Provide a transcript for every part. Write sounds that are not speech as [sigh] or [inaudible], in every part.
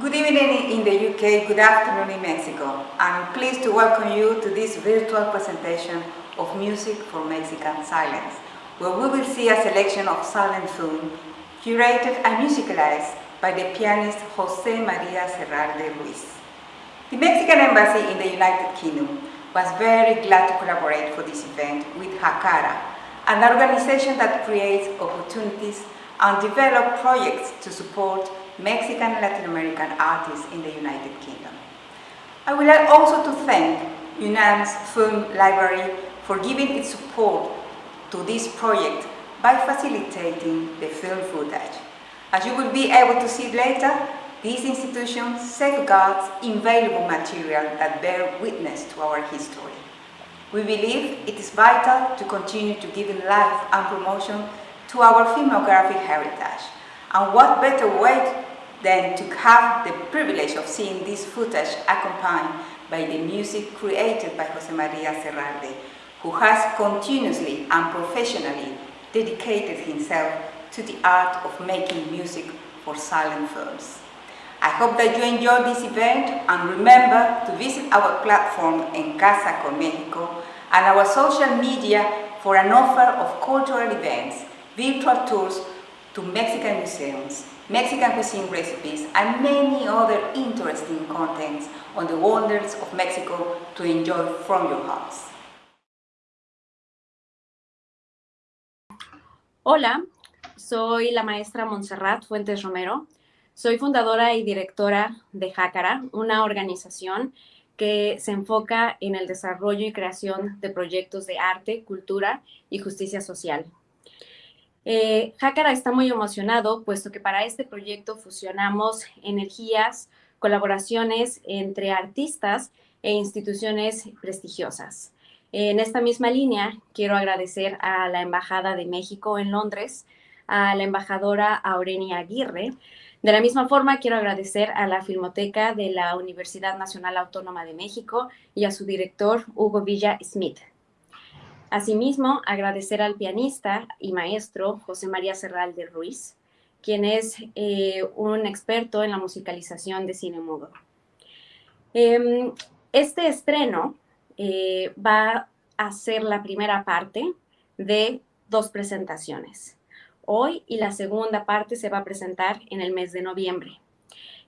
Good evening in the UK, good afternoon in Mexico. I'm pleased to welcome you to this virtual presentation of Music for Mexican Silence, where we will see a selection of silent film curated and musicalized by the pianist Jose Maria Serralde Ruiz. The Mexican Embassy in the United Kingdom was very glad to collaborate for this event with Hakara, an organization that creates opportunities and develops projects to support Mexican and Latin American artists in the United Kingdom. I would like also to thank UNAM's Film Library for giving its support to this project by facilitating the film footage. As you will be able to see later, this institution safeguards invaluable material that bear witness to our history. We believe it is vital to continue to give life and promotion to our filmographic heritage. And what better way than to have the privilege of seeing this footage accompanied by the music created by Jose Maria Serralde, who has continuously and professionally dedicated himself to the art of making music for silent films. I hope that you enjoy this event and remember to visit our platform en Casa con Mexico and our social media for an offer of cultural events, virtual tours to Mexican museums, Mexican cuisine recipes, and many other interesting contents on the wonders of Mexico to enjoy from your house. Hola, soy la maestra Montserrat Fuentes Romero. Soy fundadora y directora de Jácara, una organización que se enfoca en el desarrollo y creación de proyectos de arte, cultura y justicia social. Eh, está muy emocionado, puesto que para este proyecto fusionamos energías, colaboraciones entre artistas e instituciones prestigiosas. En esta misma línea, quiero agradecer a la Embajada de México en Londres, a la embajadora Aurenia Aguirre. De la misma forma, quiero agradecer a la Filmoteca de la Universidad Nacional Autónoma de México y a su director, Hugo Villa Smith. Asimismo, agradecer al pianista y maestro José María Serral de Ruiz, quien es eh, un experto en la musicalización de cine mudo. Em, este estreno eh, va a ser la primera parte de dos presentaciones. Hoy y la segunda parte se va a presentar en el mes de noviembre.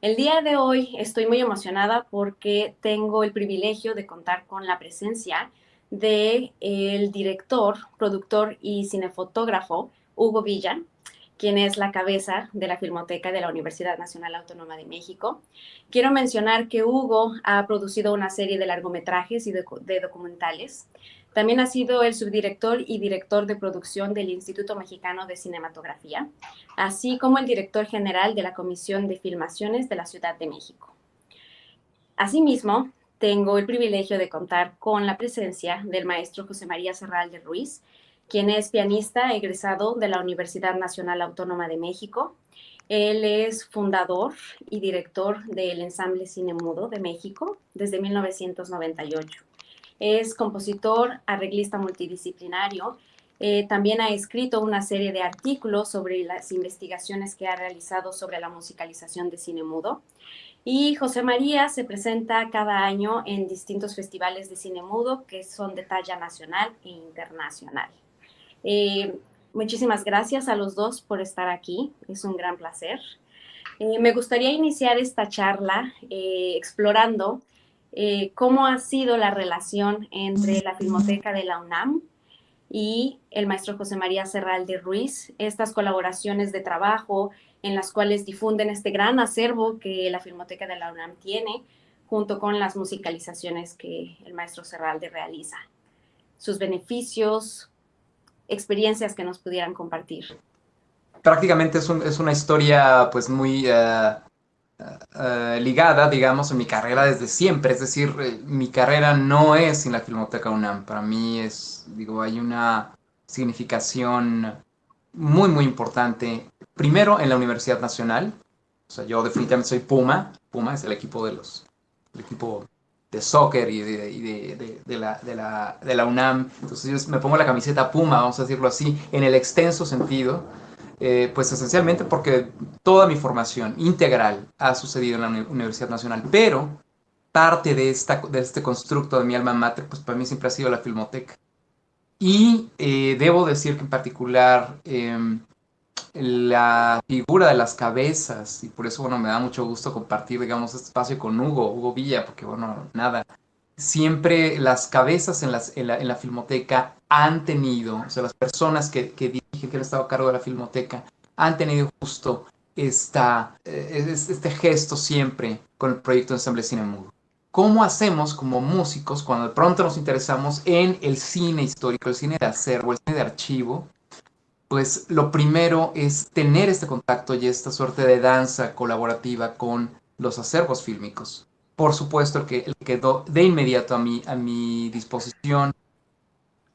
El día de hoy estoy muy emocionada porque tengo el privilegio de contar con la presencia del el director, productor y cinefotógrafo Hugo Villa, quien es la cabeza de la Filmoteca de la Universidad Nacional Autónoma de México. Quiero mencionar que Hugo ha producido una serie de largometrajes y de, de documentales. También ha sido el subdirector y director de producción del Instituto Mexicano de Cinematografía, así como el director general de la Comisión de Filmaciones de la Ciudad de México. Asimismo, tengo el privilegio de contar con la presencia del maestro José María Serral de Ruiz, quien es pianista egresado de la Universidad Nacional Autónoma de México. Él es fundador y director del Ensamble Cine Mudo de México desde 1998. Es compositor, arreglista multidisciplinario. Eh, también ha escrito una serie de artículos sobre las investigaciones que ha realizado sobre la musicalización de cine mudo. Y José María se presenta cada año en distintos festivales de cine mudo que son de talla nacional e internacional. Eh, muchísimas gracias a los dos por estar aquí, es un gran placer. Eh, me gustaría iniciar esta charla eh, explorando cómo ha sido la relación entre la Filmoteca de la UNAM y el maestro José María Serral de Ruiz, estas colaboraciones de trabajo en las cuales difunden este gran acervo que la Filmoteca de la UNAM tiene, junto con las musicalizaciones que el maestro Serralde realiza. Sus beneficios, experiencias que nos pudieran compartir. Prácticamente es, es una historia pues muy uh, uh, ligada, digamos, en mi carrera desde siempre. Es decir, eh, mi carrera no es sin la Filmoteca UNAM. Para mí es, digo, hay una significación muy, muy importante primero en la Universidad Nacional. O sea, yo definitivamente soy Puma. Puma es el equipo de los, el equipo de soccer y, de, de, la, de, la, UNAM. Entonces yo me pongo la camiseta Puma, vamos a decirlo así, en el extenso sentido. Eh, pues esencialmente porque toda mi formación integral ha sucedido en la Universidad Nacional, pero parte de, esta, de este constructo de mi alma mater, pues para mí siempre ha sido la filmoteca. Y eh, debo decir que en particular em, la figura de las cabezas, y por eso, bueno, me da mucho gusto compartir, digamos, este espacio con Hugo, Hugo Villa, porque, bueno, nada, siempre las cabezas en, las, en, la, en la, filmoteca han tenido, o sea, las personas que, que han estado a cargo de la filmoteca, han tenido justo esta, eh, este gesto siempre con el proyecto de Ensamble Cine Mudo. ¿Cómo hacemos como músicos cuando de pronto nos interesamos en el cine histórico, el cine de acervo, el cine de archivo? Pues lo primero es tener este contacto y esta suerte de danza colaborativa con los acervos fílmicos. Por supuesto, el que, el quedó de inmediato a mi, a mi disposición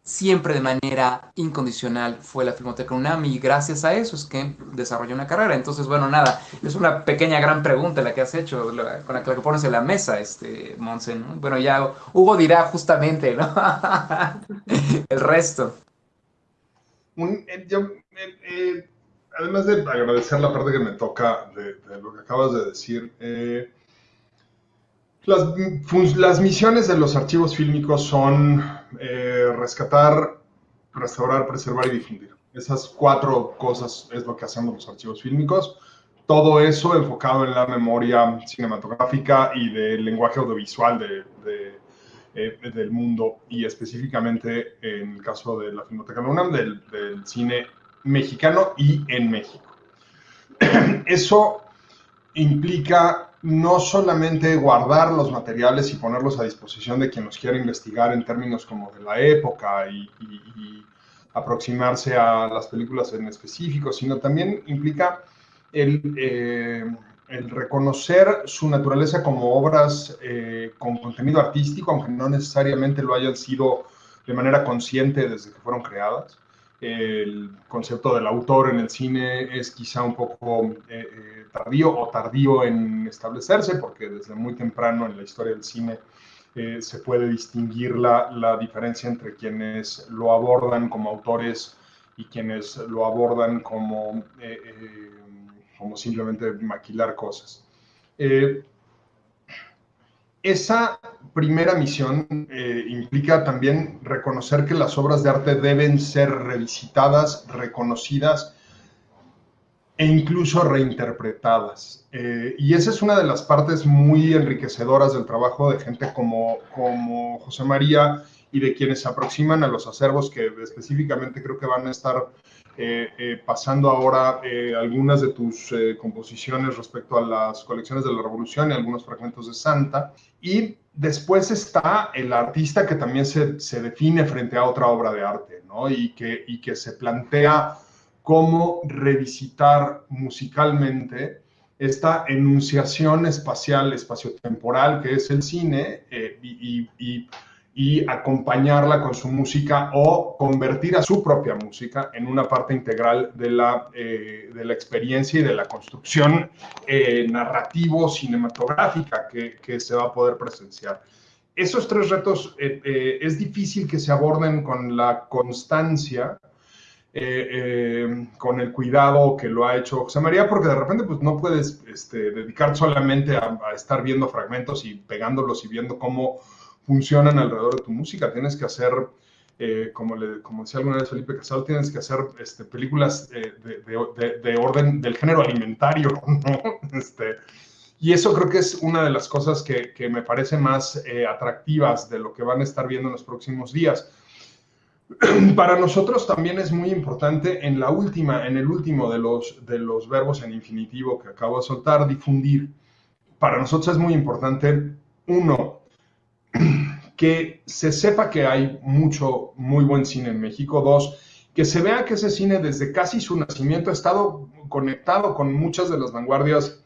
siempre de manera incondicional fue la Filmoteca UNAM y gracias a eso es que desarrollé una carrera. Entonces, bueno, nada, es una pequeña gran pregunta la que has hecho, con la que pones en la mesa, este, Monse, Bueno, ya Hugo dirá justamente, ¿no? [laughs] El resto. Eh, eh, eh, además de agradecer la parte que me toca de, lo que acabas de decir, eh, las, misiones de los archivos fílmicos son eh, rescatar, restaurar, preservar y difundir. Esas cuatro cosas es lo que hacemos los archivos fílmicos. Todo eso enfocado en la memoria cinematográfica y del lenguaje audiovisual eh, del mundo y específicamente en el caso de la Filmoteca de UNAM, del, del cine mexicano y en México. [clears throat] Eso implica no solamente guardar los materiales y ponerlos a disposición de quien los quiera investigar en términos como de la época y, aproximarse a las películas en específico, sino también implica el, eh, reconocer su naturaleza como obras eh, con contenido artístico, aunque no necesariamente lo hayan sido de manera consciente desde que fueron creadas el concepto del autor en el cine es quizá un poco eh, eh, tardío o tardío en establecerse, porque desde muy temprano en la historia del cine eh, se puede distinguir la, la, diferencia entre quienes lo abordan como autores y quienes lo abordan como, como simplemente maquilar cosas esa primera misión eh, implica también reconocer que las obras de arte deben ser revisitadas, reconocidas e incluso reinterpretadas. Eh, y esa es una de las partes muy enriquecedoras del trabajo de gente como, como José María y de quienes se aproximan a los acervos que específicamente creo que van a estar eh, eh, pasando ahora eh, algunas de tus composiciones respecto a las colecciones de la Revolución y algunos fragmentos de Santa. Y después está el artista que también se, se define frente a otra obra de arte, ¿no? Y que, y que se plantea cómo revisitar musicalmente esta enunciación espacial, espaciotemporal que es el cine y, y acompañarla con su música o convertir a su propia música en una parte integral de la, eh, de la experiencia y de la construcción eh, narrativo-cinematográfica que, que, se va a poder presenciar. Esos tres retos eh, es difícil que se aborden con la constancia, con el cuidado que lo ha hecho José María, porque de repente pues, no puedes este, dedicar solamente a estar viendo fragmentos y pegándolos y viendo cómo funcionan alrededor de tu música. Tienes que hacer, eh, como, le, como decía alguna vez Felipe Casado, tienes que hacer este, películas eh, de, de, orden del género alimentario, [laughs] ¿no? Este, y eso creo que es una de las cosas que, que me parece más eh, atractivas de lo que van a estar viendo en los próximos días. [clears throat] Para nosotros también es muy importante en la última, en el último de los, de los verbos en infinitivo que acabo de soltar, difundir. Para nosotros es muy importante, uno, que se sepa que hay mucho, muy buen cine en México. Dos, que se vea que ese cine desde casi su nacimiento ha estado conectado con muchas de las vanguardias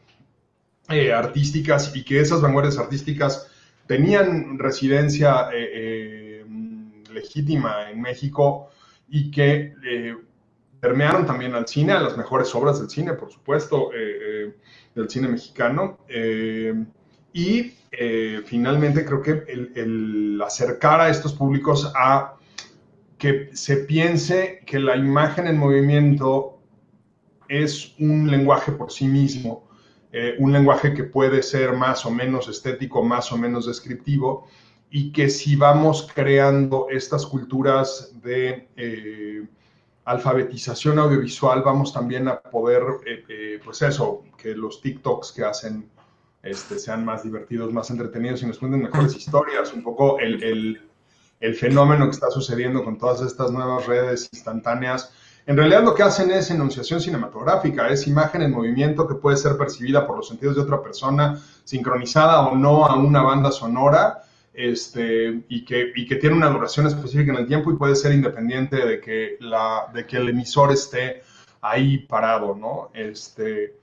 eh, artísticas y que esas vanguardias artísticas tenían residencia eh, eh, legítima en México y que permearon también al cine, a las mejores obras del cine, por supuesto, del cine mexicano. Y eh, finalmente creo que el, acercar a estos públicos a que se piense que la imagen en movimiento es un lenguaje por sí mismo, eh, un lenguaje que puede ser más o menos estético, más o menos descriptivo, y que si vamos creando estas culturas de eh, alfabetización audiovisual, vamos también a poder, pues eso, que los TikToks que hacen este, sean más divertidos, más entretenidos y nos cuenten mejores historias, un poco el, el fenómeno que está sucediendo con todas estas nuevas redes instantáneas en realidad lo que hacen es enunciación cinematográfica, es imagen en movimiento que puede ser percibida por los sentidos de otra persona, sincronizada o no a una banda sonora, este, y, que, y que tiene una duración específica en el tiempo y puede ser independiente de que, la, de que el emisor esté ahí parado, ¿no? Este,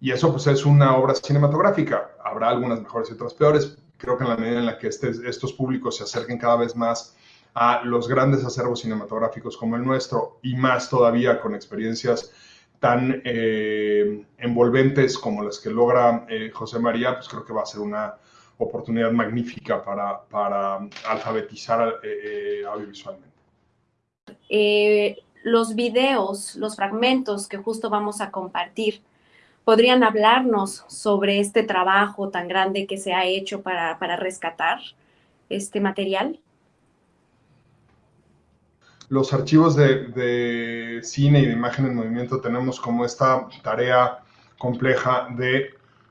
y eso pues es una obra cinematográfica. Habrá algunas mejores y otras peores. Creo que en la medida en la que este, estos públicos se acerquen cada vez más a los grandes acervos cinematográficos como el nuestro y más todavía con experiencias tan eh, envolventes como las que logra eh, José María, pues creo que va a ser una oportunidad magnífica para, alfabetizar eh, audiovisualmente. los videos, los fragmentos que justo vamos a compartir, ¿podrían hablarnos sobre este trabajo tan grande que se ha hecho para, para rescatar este material? los archivos de, cine y de imagen en movimiento tenemos como esta tarea compleja de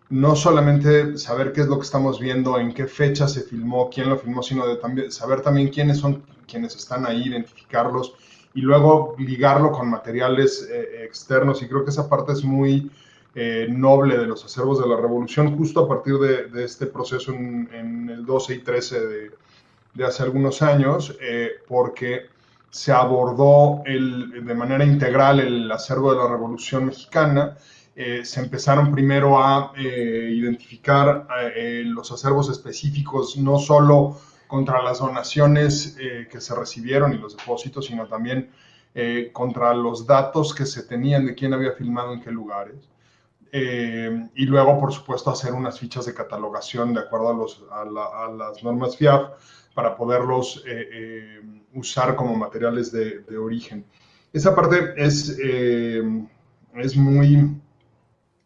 no solamente saber qué es lo que estamos viendo, en qué fecha se filmó, quién lo filmó, sino de también, saber también quiénes son quienes están ahí, identificarlos y luego ligarlo con materiales eh, externos. Y creo que esa parte es muy eh, noble de los acervos de la revolución, justo a partir de, este proceso en, el 12 y 13 de, hace algunos años, eh, porque se abordó de manera integral el acervo de la Revolución Mexicana. Eh, se empezaron primero a identificar los acervos específicos, no solo contra las donaciones que se recibieron y los depósitos, sino también contra los datos que se tenían de quién había filmado en qué lugares. Y luego, por supuesto, hacer unas fichas de catalogación de acuerdo a, los, a las normas FIAF para poderlos eh, eh, usar como materiales de, origen. Esa parte es, eh, es muy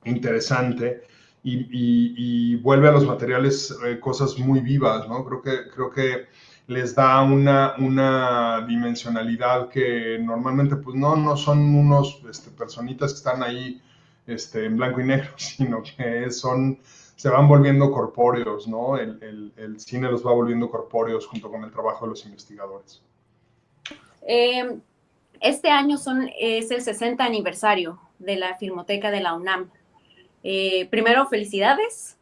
interesante y, vuelve a los materiales cosas muy vivas, ¿no? Creo que, creo que les da una, una dimensionalidad que normalmente pues no, no son unos este, personitas que están ahí este, en blanco y negro, [laughs] sino que son se van volviendo corpóreos, ¿no? El, cine los va volviendo corpóreos junto con el trabajo de los investigadores. Em, este año son, es el 60 aniversario de la Filmoteca de la UNAM. Eh, primero, felicidades.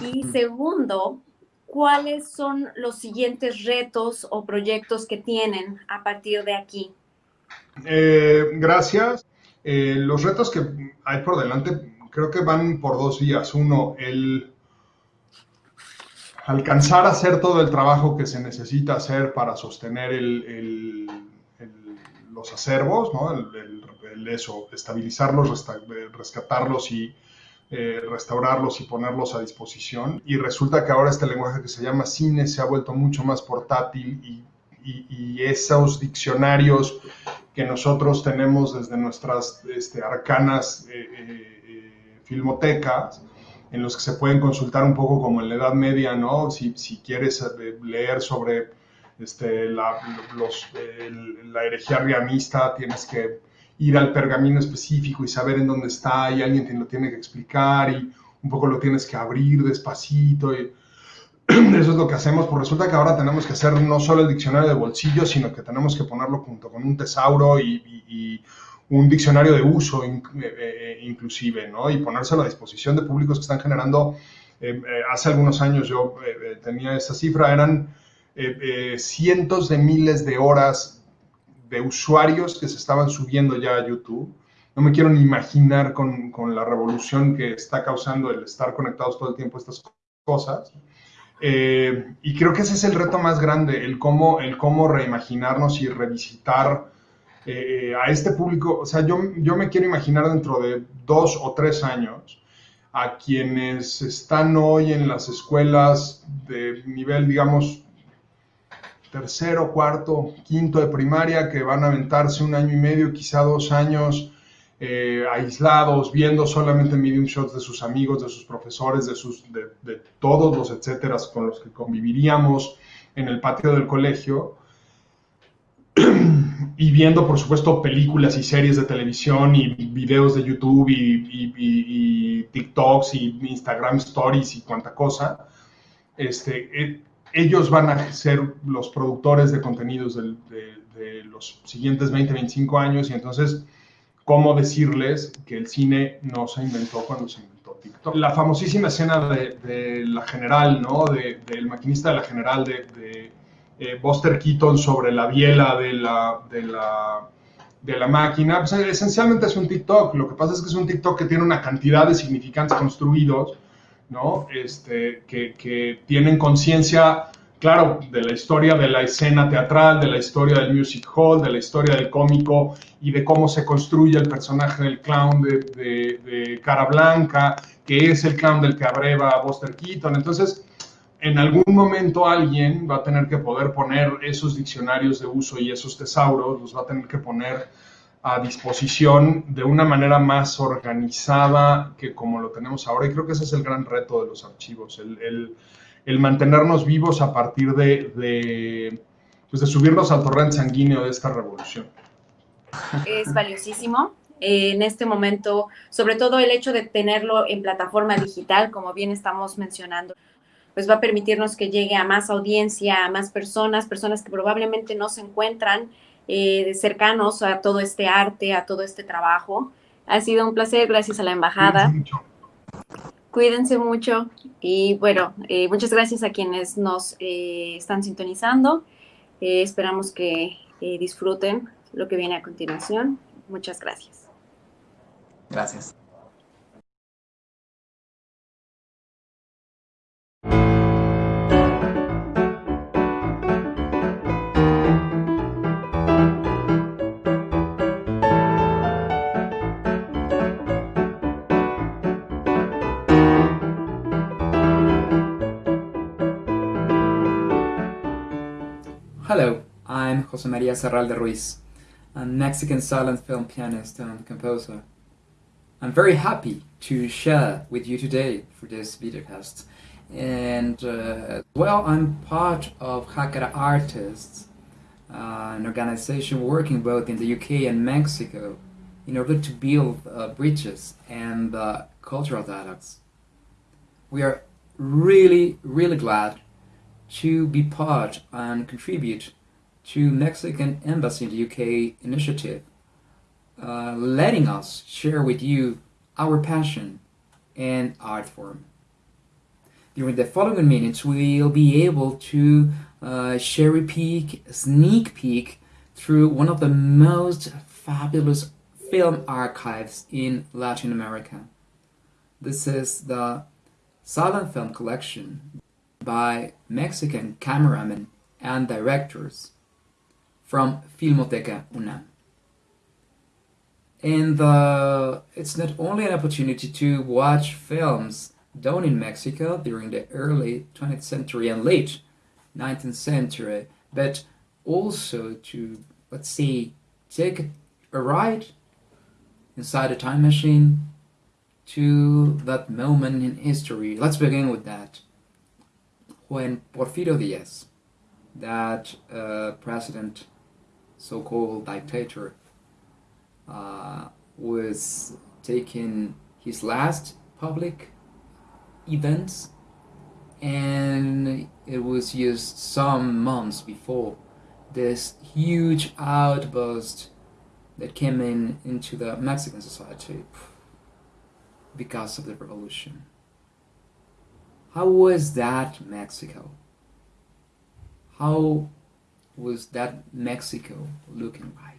Y segundo, ¿cuáles son los siguientes retos o proyectos que tienen a partir de aquí? Eh, gracias. Eh, los retos que hay por delante creo que van por dos vías. Uno, el alcanzar a hacer todo el trabajo que se necesita hacer para sostener los acervos, ¿no? estabilizarlos, rescatarlos y eh, restaurarlos y ponerlos a disposición. Y resulta que ahora este lenguaje que se llama cine se ha vuelto mucho más portátil y, esos diccionarios que nosotros tenemos desde nuestras este, arcanas eh, eh, filmotecas en los que se pueden consultar un poco como en la Edad Media, ¿no? Si, si quieres eh, leer sobre este, la, los, la herejía riamista, tienes que ir al pergamino específico y saber en dónde está y alguien te lo tiene que explicar y un poco lo tienes que abrir despacito. Y [clears throat] eso es lo que hacemos, pues resulta que ahora tenemos que hacer no solo el diccionario de bolsillo, sino que tenemos que ponerlo junto con un tesauro y, un diccionario de uso eh, eh, inclusive, ¿no? Y ponérselo a disposición de públicos que están generando, eh, hace algunos años yo tenía esa cifra, eran cientos de miles de horas de usuarios que se estaban subiendo ya a YouTube. No me quiero ni imaginar con, con la revolución que está causando el estar conectados todo el tiempo a estas cosas. Y creo que ese es el reto más grande, el cómo, el cómo reimaginarnos y revisitar eh, a este público, o sea, yo, yo me quiero imaginar dentro de dos o tres años a quienes están hoy en las escuelas de nivel, digamos, tercero, cuarto, quinto de primaria, que van a aventarse un año y medio, quizá dos años, eh, aislados, viendo solamente medium shots de sus amigos, de sus profesores, de, sus, de, todos los etcétera con los que conviviríamos en el patio del colegio. [clears throat] Y viendo, por supuesto, películas y series de televisión y videos de YouTube y, TikToks y Instagram Stories y cuanta cosa, este, eh, ellos van a ser los productores de contenidos de, los siguientes 20, 25 años y entonces, ¿cómo decirles que el cine no se inventó cuando se inventó TikTok? La famosísima escena de, la general, ¿no? del maquinista de la general de eh, Buster Keaton sobre la biela de la, de la, de la máquina, pues, esencialmente es un TikTok. Lo que pasa es que es un TikTok que tiene una cantidad de significantes construidos, ¿no? Este, que, que tienen conciencia, claro, de la historia de la escena teatral, de la historia del music hall, de la historia del cómico y de cómo se construye el personaje del clown de, cara blanca, que es el clown del que abreva Buster Keaton. Entonces, en algún momento alguien va a tener que poder poner esos diccionarios de uso y esos tesauros, los va a tener que poner a disposición de una manera más organizada que como lo tenemos ahora. Y creo que ese es el gran reto de los archivos, el, mantenernos vivos a partir de, de, pues de subirnos al torrente sanguíneo de esta revolución. Es valiosísimo en este momento, sobre todo el hecho de tenerlo en plataforma digital, como bien estamos mencionando pues va a permitirnos que llegue a más audiencia, a más personas, personas que probablemente no se encuentran eh, cercanos a todo este arte, a todo este trabajo. Ha sido un placer, gracias a la embajada. Cuídense mucho y bueno, eh, muchas gracias a quienes nos eh, están sintonizando. esperamos que disfruten lo que viene a continuación. Muchas gracias. Gracias. I'm Jose Maria Serralde Ruiz, a Mexican silent film pianist and composer. I'm very happy to share with you today for this videocast. And uh, well, I'm part of Hakara Artists, uh, an organization working both in the UK and Mexico in order to build uh, bridges and uh, cultural dialogues. We are really, really glad to be part and contribute to Mexican Embassy in the UK initiative, uh, letting us share with you our passion and art form. During the following minutes, we'll be able to uh, cherry peek, sneak peek through one of the most fabulous film archives in Latin America. This is the Silent Film Collection by Mexican cameramen and directors from Filmoteca UNAM. And uh, it's not only an opportunity to watch films done in Mexico during the early 20th century and late 19th century, but also to, let's say, take a ride inside a time machine to that moment in history. Let's begin with that when Porfirio Diaz, that uh, president, so-called dictator, uh, was taking his last public events and it was just some months before this huge outburst that came in into the Mexican society because of the revolution. How was that Mexico? How was that Mexico looking like?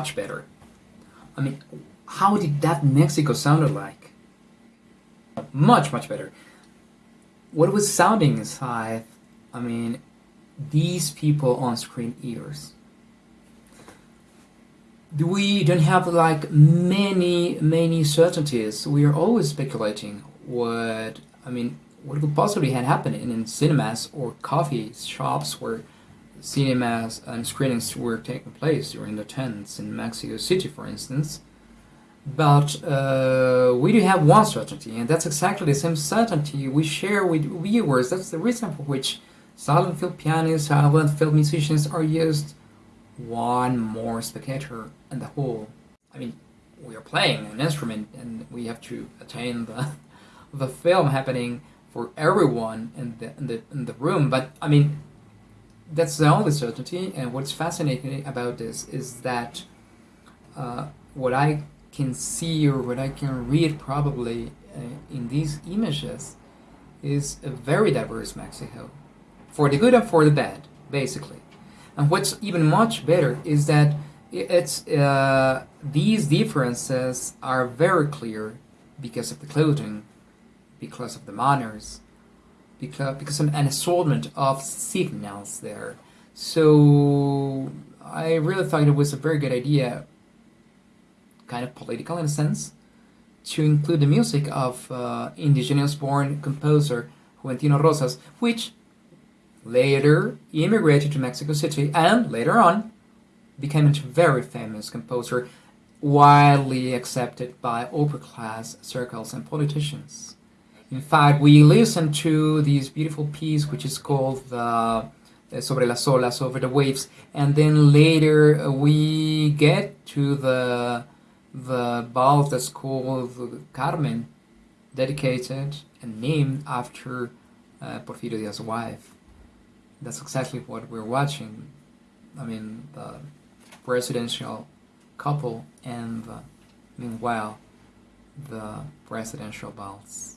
Much better. I mean, how did that Mexico sounded like? Much, much better. What was sounding inside, I mean, these people on screen ears. We don't have like many, many certainties. We are always speculating what, I mean, what could possibly have happened in cinemas or coffee shops where cinemas and screenings were taking place during the 10s in Mexico City, for instance. But uh, we do have one certainty, and that's exactly the same certainty we share with viewers. That's the reason for which silent film pianists, silent film musicians are just one more spectator in the whole. I mean, we are playing an instrument, and we have to attain the [laughs] the film happening for everyone in the in the in the room. But I mean, that's the only certainty. And what's fascinating about this is that uh, what I can see or what I can read probably uh, in these images is a very diverse Mexico, for the good and for the bad, basically. And what's even much better is that it's uh, these differences are very clear because of the clothing, because of the manners, because because of an assortment of signals there. So I really thought it was a very good idea kind of political in a sense, to include the music of uh, indigenous-born composer Juventino Rosas, which later immigrated to Mexico City and later on became a very famous composer, widely accepted by upper-class circles and politicians. In fact, we listen to this beautiful piece which is called the Sobre las olas, over the waves, and then later uh, we get to the the ball that's called Carmen, dedicated and named after uh, Porfirio Diaz's wife. That's exactly what we're watching. I mean, the presidential couple and the, meanwhile, the presidential balls.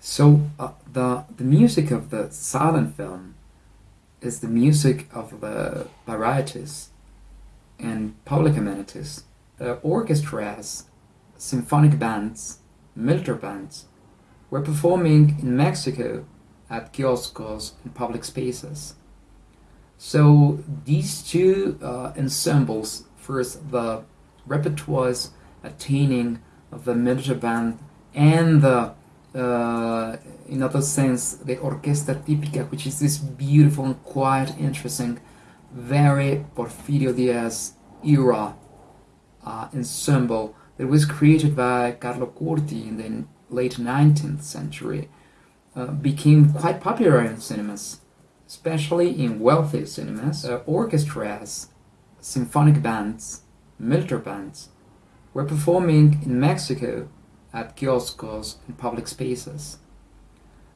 So uh, the the music of the silent film is the music of the varieties and public amenities, uh, orchestras, symphonic bands, military bands were performing in Mexico at kioscos and public spaces. So these two uh, ensembles, first the repertoires attaining of the military band and the uh, in other sense the orquesta típica which is this beautiful and quiet interesting very Porfirio Diaz era uh, ensemble that was created by Carlo Corti in the late 19th century uh, became quite popular in cinemas especially in wealthy cinemas uh, orchestras symphonic bands military bands were performing in Mexico at kioscos and public spaces.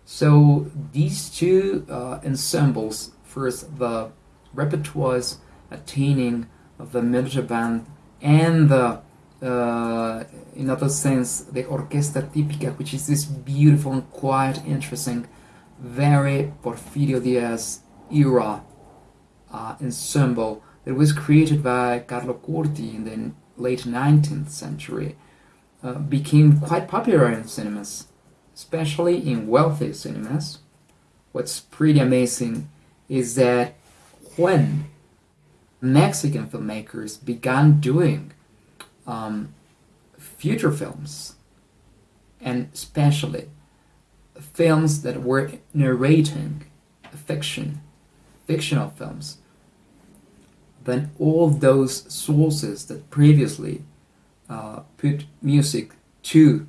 So these two uh, ensembles, first the repertoires attaining of the military band and the uh, in other sense the orquesta típica which is this beautiful and quiet interesting very Porfirio Diaz era uh, ensemble that was created by Carlo Corti in the late 19th century uh, became quite popular in cinemas, especially in wealthy cinemas. What's pretty amazing is that when Mexican filmmakers began doing um, future films, and especially films that were narrating fiction, fictional films, then all those sources that previously uh, put music to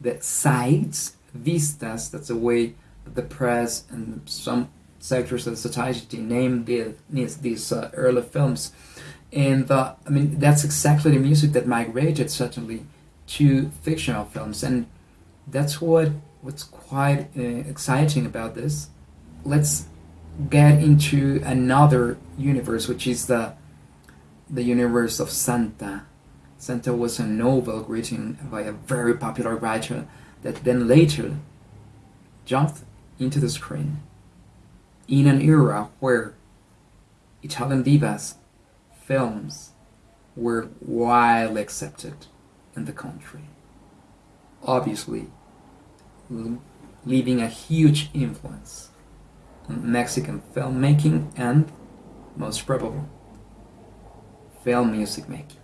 the sides, vistas, that's the way the press and some sectors of society named these, these uh, early films. And uh, I mean, that's exactly the music that migrated certainly to fictional films. And that's what what's quite uh, exciting about this. Let's get into another universe, which is the the universe of Santa. Santa was a novel written by a very popular writer that then later jumped into the screen in an era where Italian divas films were widely accepted in the country. Obviously, leaving a huge influence on Mexican filmmaking and, most probably, film music making.